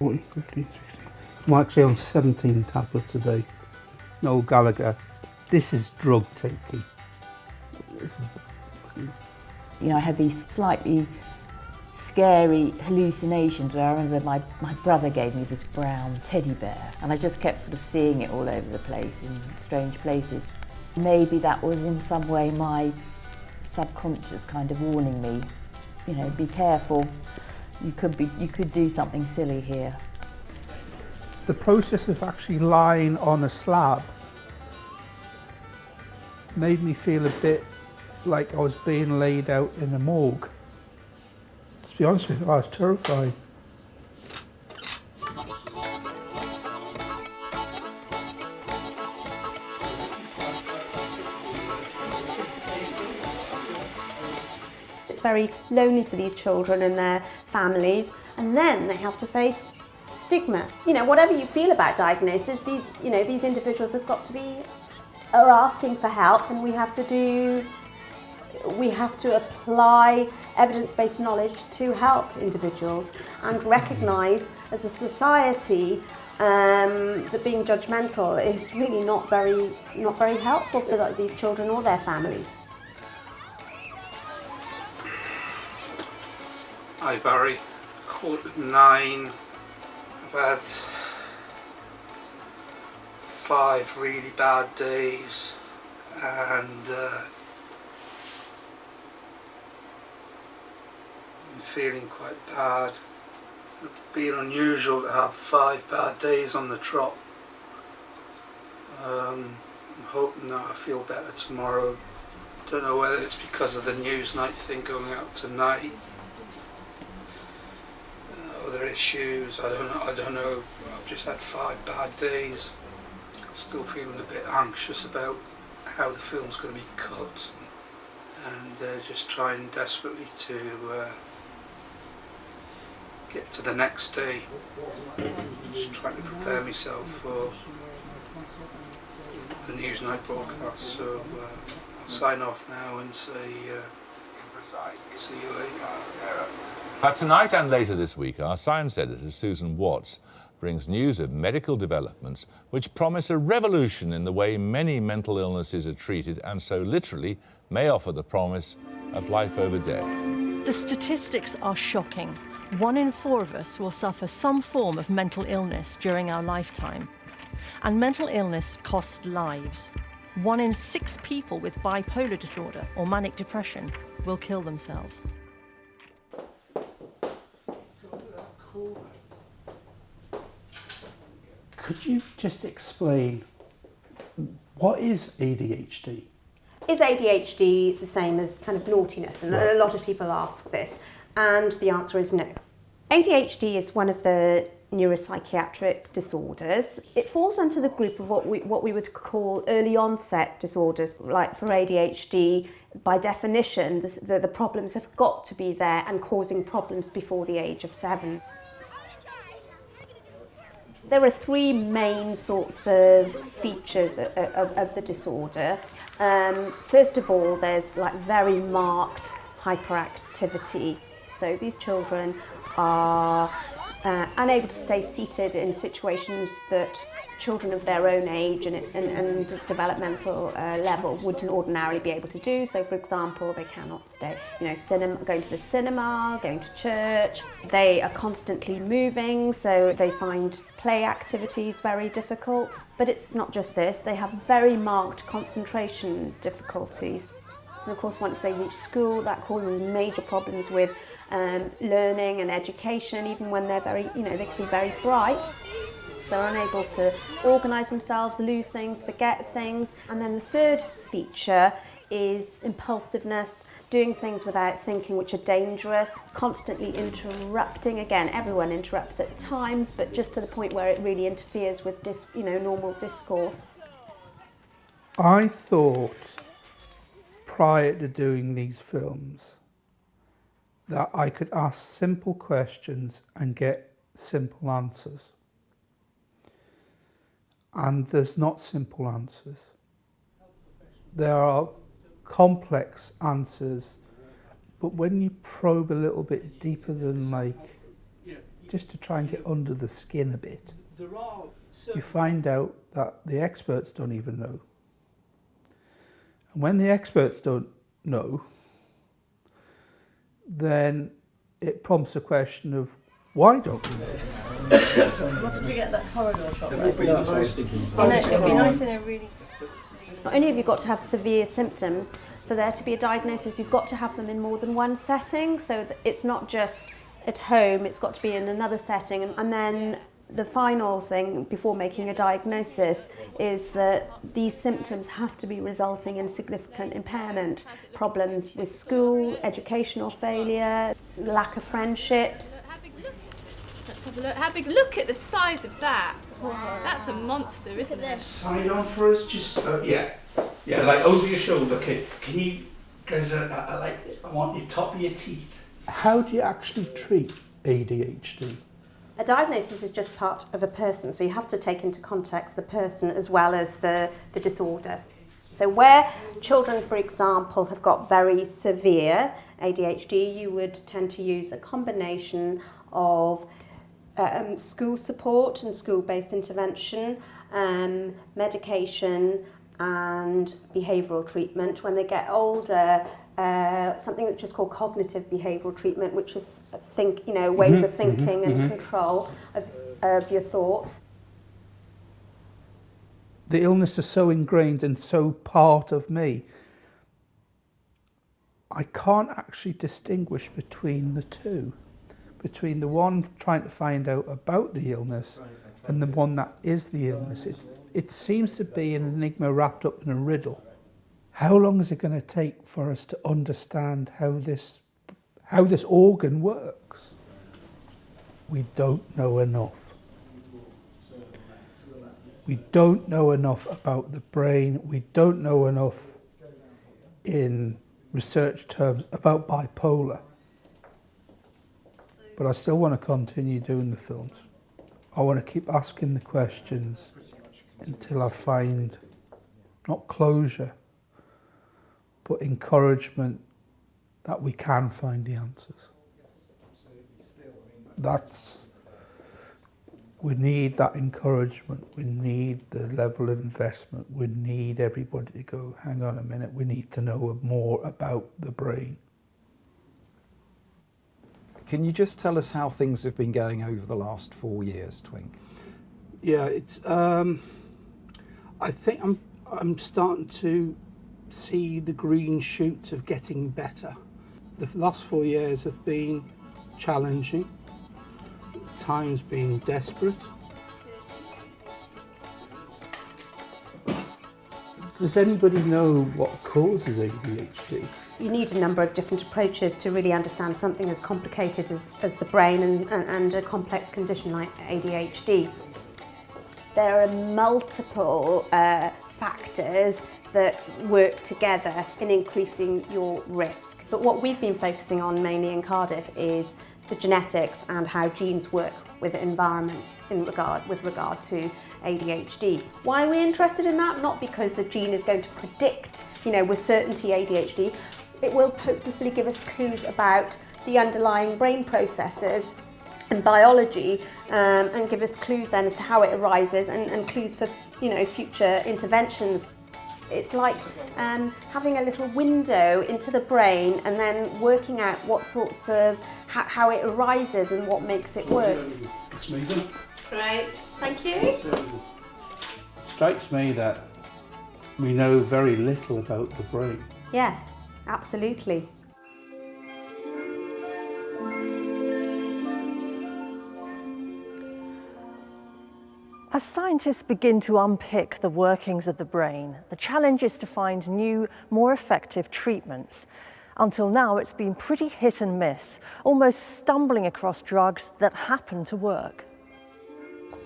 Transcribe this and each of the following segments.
14, 15, 16. I'm actually on 17 tablets a day. Noel Gallagher, this is drug taking. You know, I have these slightly scary hallucinations where I remember my, my brother gave me this brown teddy bear and I just kept sort of seeing it all over the place in strange places. Maybe that was in some way my subconscious kind of warning me, you know, be careful, you could, be, you could do something silly here. The process of actually lying on a slab made me feel a bit like I was being laid out in a morgue. To be honest with you, I was terrified. It's very lonely for these children and their families and then they have to face stigma. You know, whatever you feel about diagnosis, these, you know, these individuals have got to be, are asking for help and we have to do, we have to apply evidence-based knowledge to help individuals and recognise as a society um, that being judgmental is really not very, not very helpful for these children or their families. Hi Barry, quarter nine. I've had five really bad days and uh, I'm feeling quite bad. It's been unusual to have five bad days on the trot. Um, I'm hoping that I feel better tomorrow. Don't know whether it's because of the Newsnight thing going out tonight other issues. I don't. I don't know. I've just had five bad days. Still feeling a bit anxious about how the film's going to be cut, and uh, just trying desperately to uh, get to the next day. Just trying to prepare myself for the Newsnight broadcast. So uh, I'll sign off now and say uh, see you later. But tonight and later this week, our science editor, Susan Watts, brings news of medical developments which promise a revolution in the way many mental illnesses are treated and so literally may offer the promise of life over death. The statistics are shocking. One in four of us will suffer some form of mental illness during our lifetime. And mental illness costs lives. One in six people with bipolar disorder or manic depression will kill themselves. Could you just explain what is ADHD? Is ADHD the same as kind of naughtiness? And right. a lot of people ask this, and the answer is no. ADHD is one of the neuropsychiatric disorders. It falls under the group of what we, what we would call early onset disorders. Like for ADHD, by definition, the, the, the problems have got to be there and causing problems before the age of seven. There are three main sorts of features of, of, of the disorder. Um, first of all, there's like very marked hyperactivity. So these children are uh, unable to stay seated in situations that children of their own age and, and, and developmental uh, level wouldn't ordinarily be able to do. So, for example, they cannot stay, you know, cinema, going to the cinema, going to church. They are constantly moving, so they find play activities very difficult. But it's not just this, they have very marked concentration difficulties. And of course, once they reach school, that causes major problems with um, learning and education, even when they're very, you know, they can be very bright. They're unable to organise themselves, lose things, forget things. And then the third feature is impulsiveness, doing things without thinking which are dangerous, constantly interrupting. Again, everyone interrupts at times, but just to the point where it really interferes with dis, you know, normal discourse. I thought prior to doing these films that I could ask simple questions and get simple answers and there's not simple answers. There are complex answers, but when you probe a little bit deeper than like just to try and get under the skin a bit, you find out that the experts don't even know. And when the experts don't know, then it prompts a question of why don't we know? Mustn't forget that corridor shot. That's what I was thinking. it'd be nice in a really. Not only have you got to have severe symptoms, for there to be a diagnosis, you've got to have them in more than one setting. So that it's not just at home, it's got to be in another setting. And, and then the final thing before making a diagnosis is that these symptoms have to be resulting in significant impairment, problems with school, educational failure, lack of friendships. How big look? Let's have a look. How big? Look at the size of that. That's a monster, isn't it? Side on for us, just uh, yeah, yeah, like over your shoulder. Okay, can you guys? Uh, I like. I want your top of your teeth. How do you actually treat ADHD? A diagnosis is just part of a person, so you have to take into context the person as well as the, the disorder. So, where children, for example, have got very severe ADHD, you would tend to use a combination of um, school support and school based intervention, um, medication, and behavioural treatment. When they get older, uh, something which is called cognitive behavioural treatment, which is think, you know, ways mm-hmm. of thinking and mm-hmm. Mm-hmm. control of, of your thoughts. The illness is so ingrained and so part of me. I can't actually distinguish between the two, between the one trying to find out about the illness and the one that is the illness. It, it seems to be an enigma wrapped up in a riddle. How long is it going to take for us to understand how this, how this organ works? We don't know enough. We don't know enough about the brain. We don't know enough in research terms about bipolar. But I still want to continue doing the films. I want to keep asking the questions until I find not closure, but encouragement that we can find the answers. That's we need that encouragement. We need the level of investment. We need everybody to go, hang on a minute, we need to know more about the brain. Can you just tell us how things have been going over the last four years, Twink? Yeah, it's. Um, I think I'm. I'm starting to see the green shoots of getting better. The last four years have been challenging. Times been desperate. Does anybody know what causes ADHD? You need a number of different approaches to really understand something as complicated as, as the brain and, and, and a complex condition like ADHD. There are multiple uh, factors that work together in increasing your risk. But what we've been focusing on mainly in Cardiff is the genetics and how genes work with environments in regard with regard to ADHD. Why are we interested in that? Not because a gene is going to predict, you know, with certainty ADHD. It will hopefully give us clues about the underlying brain processes and biology um, and give us clues then as to how it arises and, and clues for you know future interventions. It's like um, having a little window into the brain and then working out what sorts of, how, how it arises and what makes it worse. It's me then. Right, thank you. Strikes me that we know very little about the brain. Yes, absolutely. As scientists begin to unpick the workings of the brain, the challenge is to find new, more effective treatments. Until now, it's been pretty hit and miss, almost stumbling across drugs that happen to work.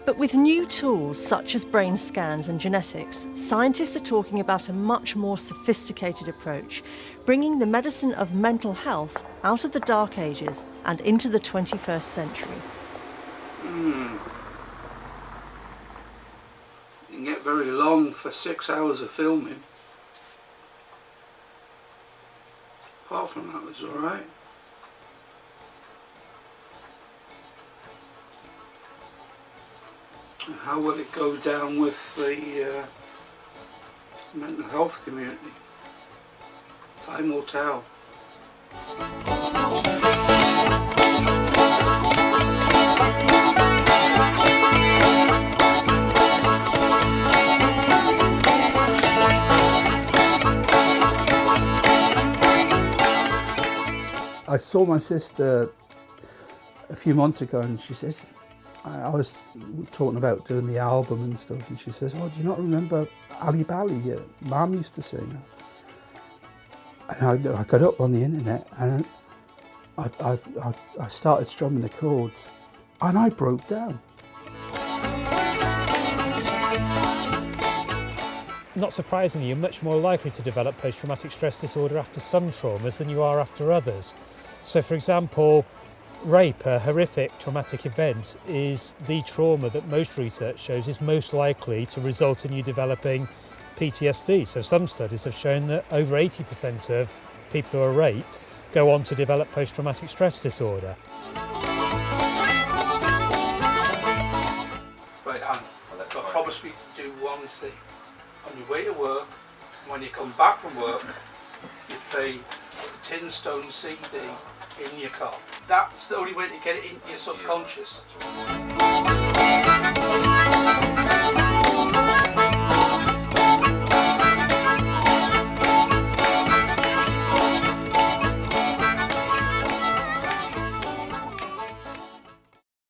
But with new tools such as brain scans and genetics, scientists are talking about a much more sophisticated approach, bringing the medicine of mental health out of the dark ages and into the 21st century. very long for six hours of filming. Apart from that, was alright. How will it go down with the uh, mental health community? Time will tell. I saw my sister a few months ago and she says, I, was talking about doing the album and stuff and she says, oh, do you not remember Ali Bali? Your mum used to sing. And I, I got up on the internet and I, I, I, I started strumming the chords and I broke down. Not surprisingly, you're much more likely to develop post-traumatic stress disorder after some traumas than you are after others. So for example, rape, a horrific traumatic event, is the trauma that most research shows is most likely to result in you developing PTSD. So some studies have shown that over 80% of people who are raped go on to develop post-traumatic stress disorder. Right, Anne, but promise me to do one thing. On your way to work, when you come back from work, you play a Tin Stone CD in your car. That's the only way to get it into your subconscious.